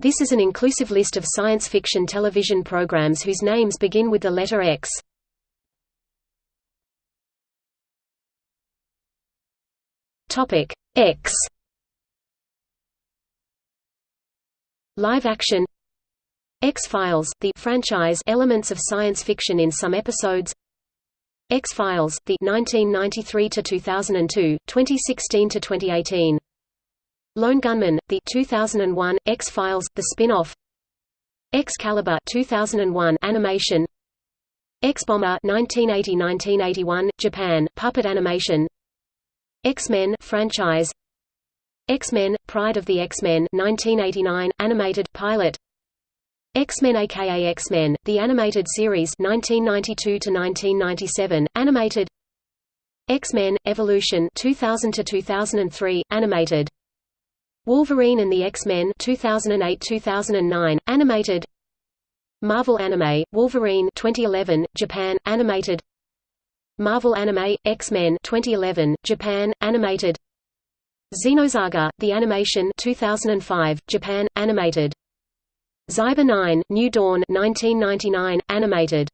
This is an inclusive list of science fiction television programs whose names begin with the letter X. Topic X. Live action. X-Files, the franchise elements of science fiction in some episodes. X-Files, the 1993 to 2002, 2016 to 2018 Lone Gunmen, the 2001 X-Files, the spin-off. Xcalibur 2001 animation. X-Bomber 1980-1981 Japan puppet animation. X-Men franchise. X-Men Pride of the X-Men 1989 animated pilot. X-Men aka X-Men the animated series 1992 to 1997 animated. X-Men Evolution 2000 to 2003 animated Wolverine and the X-Men 2008-2009 animated Marvel Anime Wolverine 2011 Japan animated Marvel Anime X-Men 2011 Japan animated Xenosaga The Animation 2005 Japan animated Xyber 9 New Dawn 1999 animated